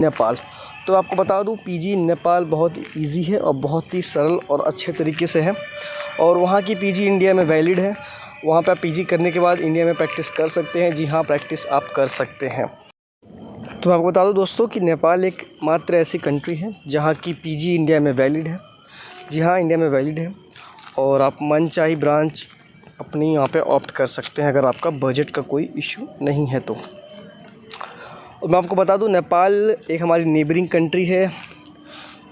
नेपाल। तो आपको बता दूँ, पीजी नेपाल बहुत इजी है और बहुत ही सरल और अच्छे तरीके से है। और वहाँ की पीजी इंडिया में वैलिड है। वहाँ पे आप पीजी करने के बाद इंडिया में प्रैक्टिस कर सकते हैं। जी हाँ प्रैक्टिस आप कर सकते हैं। तो आपको बता दूँ दोस्तों कि नेपाल एक मात्र ऐसी कंट्री है जहाँ की पीजी इंडिया में वैलिड है। जी हाँ इंडिया में वैलिड है। और आप मन ब्रांच अपनी यहाँ पे ऑप्ट कर सकते हैं अगर आपका बजट का कोई इशू नहीं है तो। और मैं आपको बता दूँ, नेपाल एक हमारी नेबरिंग कंट्री है,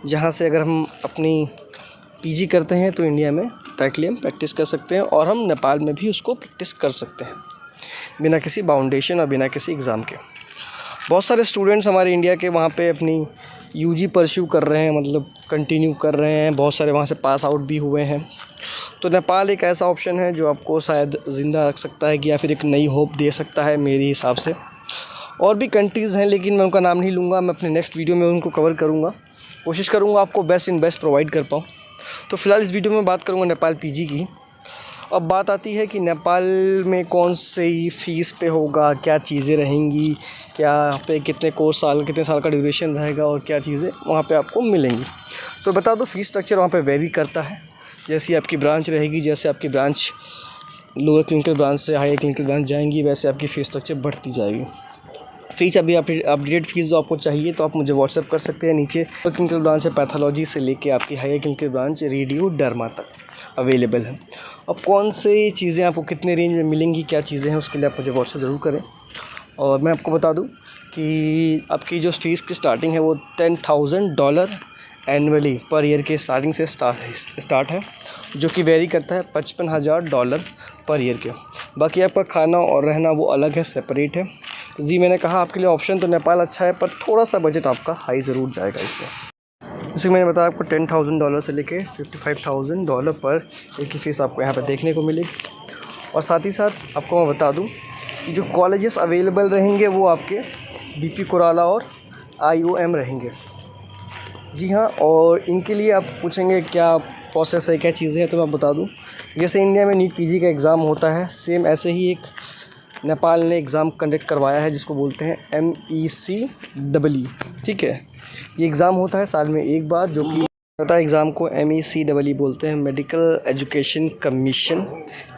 जहाँ से अगर हम अपनी पीजी करते हैं तो इंडिया में डायरेक्टली हम प्रैक्टिस कर सकते हैं और हम नेपाल में भी उसको प्रैक्टिस कर सकते हैं, बिना किसी बाउंडेशन और बिना किसी एग्ज़ाम के। बहुत सारे स्टूडेंट्स हमारे इंडिया के वहाँ पे अपनी यूजी परस्यू कर रहे हैं मतलब कंटिन्यू कर रहे हैं, बहुत सारे वहाँ से पास आउट भी हुए हैं। तो नेपाल एक ऐसा ऑप्शन है जो आपको शायद ज़िंदा रख सकता है कि या फिर एक नई होप दे सकता है मेरे हिसाब से। और भी कंट्रीज़ हैं, लेकिन मैं उनका नाम नहीं लूँगा, मैं अपने नेक्स्ट वीडियो में उनको कवर करूँगा। कोशिश करूँगा आपको बेस्ट इन बेस्ट प्रोवाइड कर पाऊँ। तो फ़िलहाल इस वीडियो में बात करूँगा नेपाल पीजी की। अब बात आती है कि नेपाल में कौन सी फ़ीस पे होगा, क्या चीज़ें रहेंगी, क्या पे कितने कोर्स साल, कितने साल का ड्यूरेशन रहेगा और क्या चीज़ें वहाँ पे आपको मिलेंगी। तो बता दो फ़ीस स्ट्रक्चर वहाँ पे वेरी करता है। जैसी आपकी ब्रांच रहेगी, जैसे आपकी ब्रांच लोअर क्लिनिकल ब्रांच से हायर क्लिनिकल ब्रांच जाएँगी, वैसे आपकी फ़ीस स्ट्रक्चर बढ़ती जाएगी। फ़ीस अभी अपडेट फ़ीस जो आपको चाहिए तो आप मुझे व्हाट्सअप कर सकते हैं नीचे। क्लिनिकल ब्रांच है पैथोलॉजी से लेके आपकी higher clinical branch radio derma तक अवेलेबल है। अब कौन से चीज़ें आपको कितने रेंज में मिलेंगी, क्या चीज़ें हैं, उसके लिए आप मुझे व्हाट्सअप ज़रूर करें। और मैं आपको बता दूँ कि आपकी जो फ़ीस की स्टार्टिंग है, वो ten thousand dollar annually per year के स्टार्टिंग से स्टार्ट है, जो कि वेरी करता है पचपन हज़ार डॉलर पर ईयर के। बाकी आपका खाना और रहना वो अलग है सेपरेट है। जी, मैंने कहा आपके लिए ऑप्शन तो नेपाल अच्छा है, पर थोड़ा सा बजट आपका हाई ज़रूर जाएगा इसमें। जैसे मैंने बताया आपको टेन थाउज़ेंड डॉलर से लेके फिफ्टी फाइव थाउज़ेंड डॉलर पर एक फ़ीस आपको यहाँ पर देखने को मिलेगी। और साथ ही साथ आपको मैं बता दूँ जो कॉलेजेस अवेलेबल रहेंगे, वो आपके बी पी कोराला और आई ओ एम रहेंगे। जी हाँ और इनके लिए आप पूछेंगे क्या प्रोसेस है, क्या चीज़ें हैं तो मैं बता दूँ। जैसे इंडिया में नीट पीजी का एग्ज़ाम होता है सेम ऐसे ही एक नेपाल ने एग्ज़ाम कंडक्ट करवाया है, जिसको बोलते हैं एम ई सी डबल ठीक है? ये एग्ज़ाम होता है साल में एक बार, जो कि होता एग्ज़ाम को एम ई सी डबल बोलते हैं, medical education commission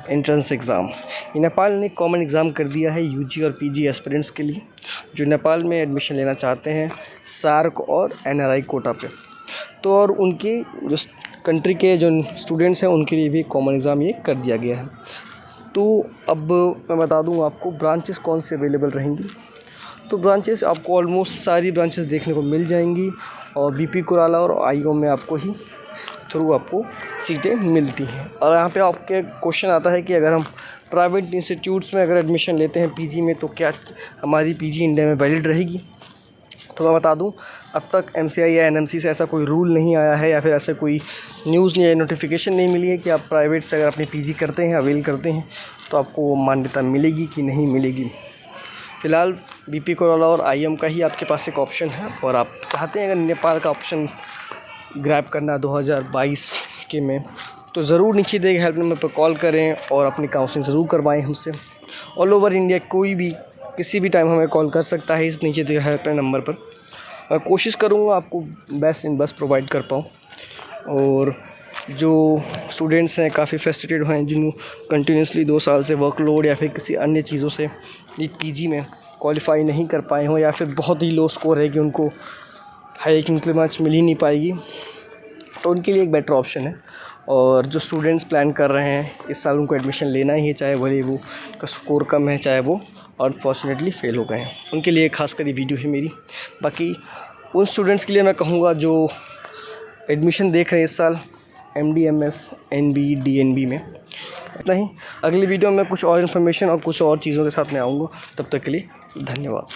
entrance exam. ये नेपाल ने कॉमन एग्ज़ाम कर दिया है यूजी और पीजी एस्पिरेंट्स के लिए, जो नेपाल में एडमिशन लेना चाहते हैं सार्क और एनआरआई कोटा पे। तो और उनकी, जो कंट्री के जो स्टूडेंट्स हैं, उनके लिए भी कॉमन एग्ज़ाम ये कर दिया गया है। तो अब मैं बता दूँ आपको ब्रांचेस कौन से अवेलेबल रहेंगी। तो ब्रांचेस आपको ऑलमोस्ट सारी ब्रांचेस देखने को मिल जाएँगी और बीपी कुराला और आई में आपको ही थ्रू आपको सीटें मिलती हैं। और यहाँ पे आपके क्वेश्चन आता है कि अगर हम प्राइवेट इंस्टीट्यूट्स में अगर एडमिशन लेते हैं पीजी में तो क्या हमारी पीजी इंडिया में वैलिड रहेगी? मैं बता दूँ, अब तक MCI या NMC से ऐसा कोई रूल नहीं आया है या फिर ऐसा कोई न्यूज़ नहीं नोटिफिकेशन नहीं मिली है कि आप प्राइवेट से अगर अपनी पीजी करते हैं अवेल करते हैं तो आपको वो मान्यता मिलेगी कि नहीं मिलेगी। फ़िलहाल बी पी और IM का ही आपके पास एक ऑप्शन है और आप चाहते हैं अगर नेपाल का ऑप्शन ग्रैब करना 2022 के में तो ज़रूर नीचे देगा हेल्प नंबर पर कॉल करें और अपनी काउंसलिंग ज़रूर करवाएँ हमसे। ऑल ओवर इंडिया कोई भी, किसी भी टाइम हमें कॉल कर सकता है इस नीचे दिए हेल्पलाइन नंबर पर। कोशिश करूँगा आपको बेस्ट इन बेस्ट प्रोवाइड कर पाऊँ। और जो स्टूडेंट्स हैं, काफ़ी फ्रस्ट्रेटेड हैं जिन कंटिन्यूसली दो साल से वर्कलोड या फिर किसी अन्य चीज़ों से पी में क्वालिफाई नहीं कर पाए हों या फिर बहुत ही लो स्कोर है कि उनको हाई क्लिनिकल मैच मिल ही नहीं पाएगी तो उनके लिए एक बेटर ऑप्शन है। और जो स्टूडेंट्स प्लान कर रहे हैं, इस साल उनको एडमिशन लेना ही है, चाहे भले वो का स्कोर कम है, चाहे वो अनफॉर्चुनेटली फ़ेल हो गए हैं। उनके लिए खास कर ये वीडियो है मेरी। बाकी उन स्टूडेंट्स के लिए मैं कहूँगा जो एडमिशन देख रहे हैं इस साल M D M S N B D N B में। इतना ही। अगली वीडियो में कुछ और इन्फॉर्मेशन और कुछ और चीज़ों के साथ मैं आऊँगा। तब तक के लिए धन्यवाद।